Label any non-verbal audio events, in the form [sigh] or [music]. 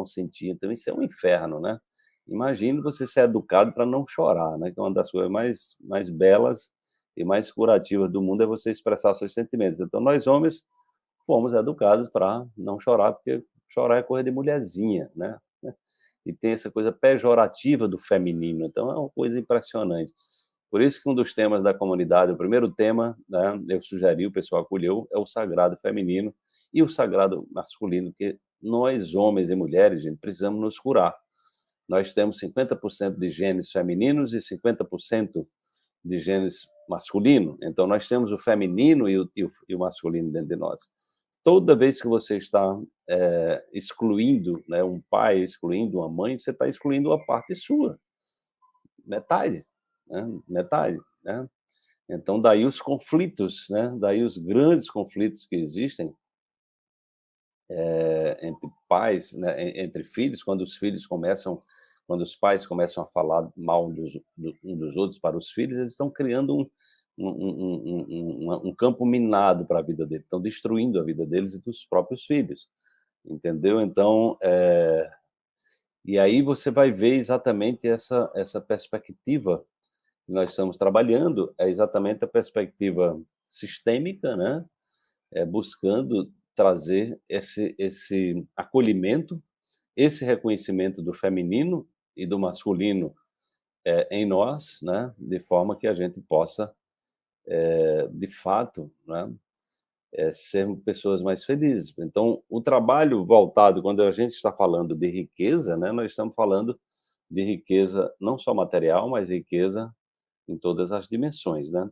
não sentir, então isso é um inferno, né. Imagine você ser educado para não chorar, né, que é uma das coisas mais mais belas e mais curativas do mundo, é você expressar seus sentimentos. Então nós homens fomos educados para não chorar, porque chorar é coisa de mulherzinha, né. [laughs] E tem essa coisa pejorativa do feminino, então é uma coisa impressionante. Por isso que um dos temas da comunidade, o primeiro tema, né, eu sugeri, o pessoal acolheu, é o sagrado feminino e o sagrado masculino, porque nós, homens e mulheres, gente, precisamos nos curar. Nós temos 50% de genes femininos e 50% de genes masculino, então nós temos o feminino e o, e o, e o masculino dentro de nós. Toda vez que você está é, excluindo né, um pai, excluindo uma mãe, você está excluindo uma parte sua, metade, né, metade. Né? Então, daí os conflitos, né, daí os grandes conflitos que existem é, entre pais, né, entre filhos, quando os filhos começam, quando os pais começam a falar mal dos, um dos outros para os filhos, eles estão criando um, um, um, um, campo minado para a vida deles, estão destruindo a vida deles e dos próprios filhos, entendeu? Então, é... e aí você vai ver exatamente essa, essa perspectiva que nós estamos trabalhando, é exatamente a perspectiva sistêmica, né? É, buscando trazer esse, esse acolhimento, esse reconhecimento do feminino e do masculino é, em nós, né? de forma que a gente possa é, de fato, né, é, sermos pessoas mais felizes. Então, o trabalho voltado, quando a gente está falando de riqueza, né, nós estamos falando de riqueza não só material, mas riqueza em todas as dimensões, né?